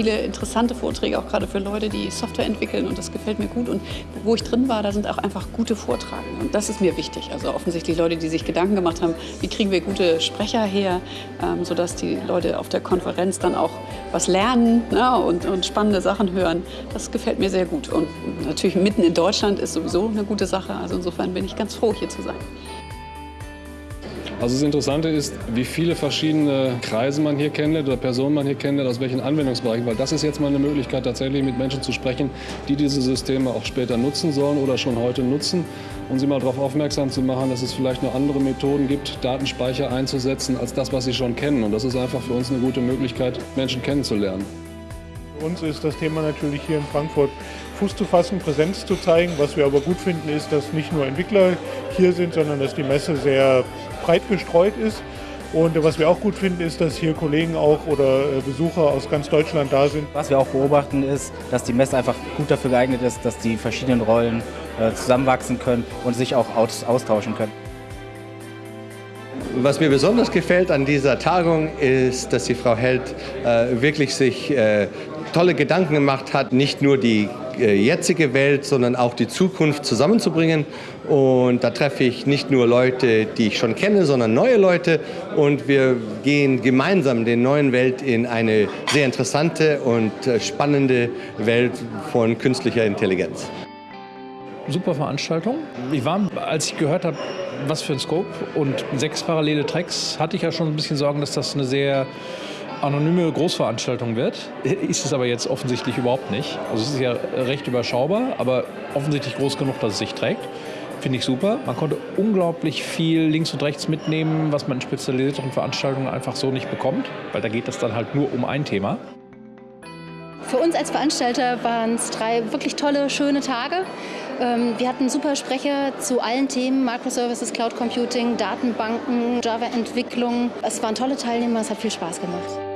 viele interessante Vorträge, auch gerade für Leute, die Software entwickeln und das gefällt mir gut. Und wo ich drin war, da sind auch einfach gute Vortragende und das ist mir wichtig. Also offensichtlich Leute, die sich Gedanken gemacht haben, wie kriegen wir gute Sprecher her, ähm, sodass die Leute auf der Konferenz dann auch was lernen ne, und, und spannende Sachen hören. Das gefällt mir sehr gut. Und natürlich mitten in Deutschland ist sowieso eine gute Sache. Also insofern bin ich ganz froh, hier zu sein. Also das Interessante ist, wie viele verschiedene Kreise man hier kennenlernt oder Personen man hier kennenlernt, aus welchen Anwendungsbereichen. Weil das ist jetzt mal eine Möglichkeit, tatsächlich mit Menschen zu sprechen, die diese Systeme auch später nutzen sollen oder schon heute nutzen. Und sie mal darauf aufmerksam zu machen, dass es vielleicht noch andere Methoden gibt, Datenspeicher einzusetzen, als das, was sie schon kennen. Und das ist einfach für uns eine gute Möglichkeit, Menschen kennenzulernen. Für uns ist das Thema natürlich hier in Frankfurt Fuß zu fassen, Präsenz zu zeigen. Was wir aber gut finden, ist, dass nicht nur Entwickler hier sind, sondern dass die Messe sehr breit gestreut ist. Und was wir auch gut finden, ist, dass hier Kollegen auch oder äh, Besucher aus ganz Deutschland da sind. Was wir auch beobachten, ist, dass die Messe einfach gut dafür geeignet ist, dass die verschiedenen Rollen äh, zusammenwachsen können und sich auch austauschen können. Was mir besonders gefällt an dieser Tagung ist, dass die Frau Held äh, wirklich sich äh, tolle Gedanken gemacht hat, nicht nur die äh, jetzige Welt, sondern auch die Zukunft zusammenzubringen. Und da treffe ich nicht nur Leute, die ich schon kenne, sondern neue Leute. Und wir gehen gemeinsam der neuen Welt in eine sehr interessante und äh, spannende Welt von künstlicher Intelligenz. Super Veranstaltung. Ich war, als ich gehört habe, was für ein Scope und sechs parallele Tracks, hatte ich ja schon ein bisschen Sorgen, dass das eine sehr anonyme Großveranstaltung wird. Ist es aber jetzt offensichtlich überhaupt nicht. Also es ist ja recht überschaubar, aber offensichtlich groß genug, dass es sich trägt. Finde ich super. Man konnte unglaublich viel links und rechts mitnehmen, was man in spezialisierteren Veranstaltungen einfach so nicht bekommt, weil da geht es dann halt nur um ein Thema. Für uns als Veranstalter waren es drei wirklich tolle, schöne Tage. Ähm, wir hatten super Sprecher zu allen Themen, Microservices, Cloud Computing, Datenbanken, Java-Entwicklung. Es waren tolle Teilnehmer, es hat viel Spaß gemacht.